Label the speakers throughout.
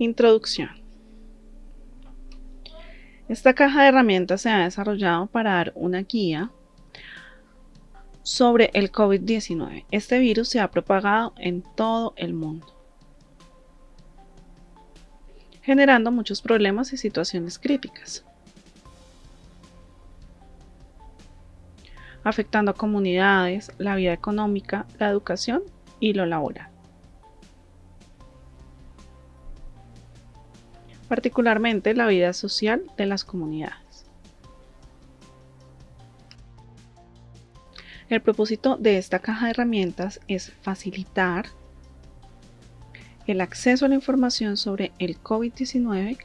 Speaker 1: Introducción. Esta caja de herramientas se ha desarrollado para dar una guía sobre el COVID-19. Este virus se ha propagado en todo el mundo, generando muchos problemas y situaciones críticas, afectando a comunidades, la vida económica, la educación y lo laboral. Particularmente la vida social de las comunidades. El propósito de esta caja de herramientas es facilitar el acceso a la información sobre el COVID-19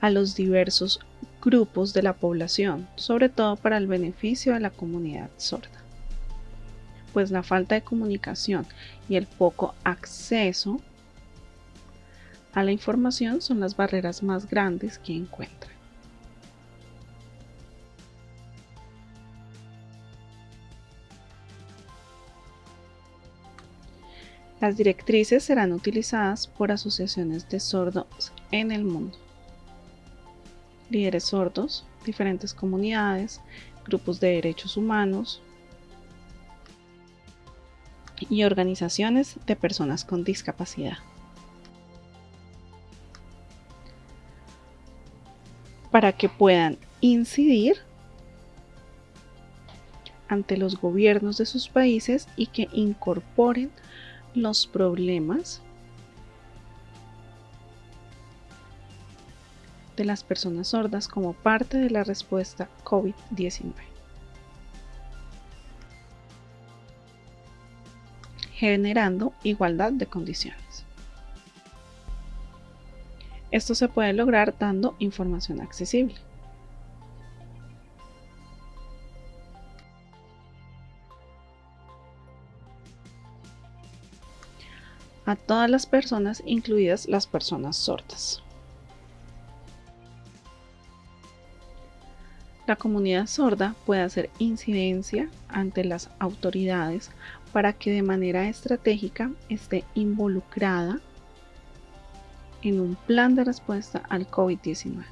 Speaker 1: a los diversos grupos de la población, sobre todo para el beneficio de la comunidad sorda. Pues la falta de comunicación y el poco acceso a la información son las barreras más grandes que encuentran. Las directrices serán utilizadas por asociaciones de sordos en el mundo, líderes sordos, diferentes comunidades, grupos de derechos humanos y organizaciones de personas con discapacidad. Para que puedan incidir ante los gobiernos de sus países y que incorporen los problemas de las personas sordas como parte de la respuesta COVID-19. generando igualdad de condiciones. Esto se puede lograr dando información accesible. a todas las personas, incluidas las personas sordas. La comunidad sorda puede hacer incidencia ante las autoridades para que de manera estratégica esté involucrada en un plan de respuesta al COVID-19.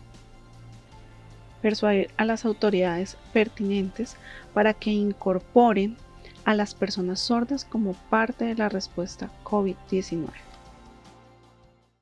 Speaker 1: Persuadir a las autoridades pertinentes para que incorporen a las personas sordas como parte de la respuesta COVID-19.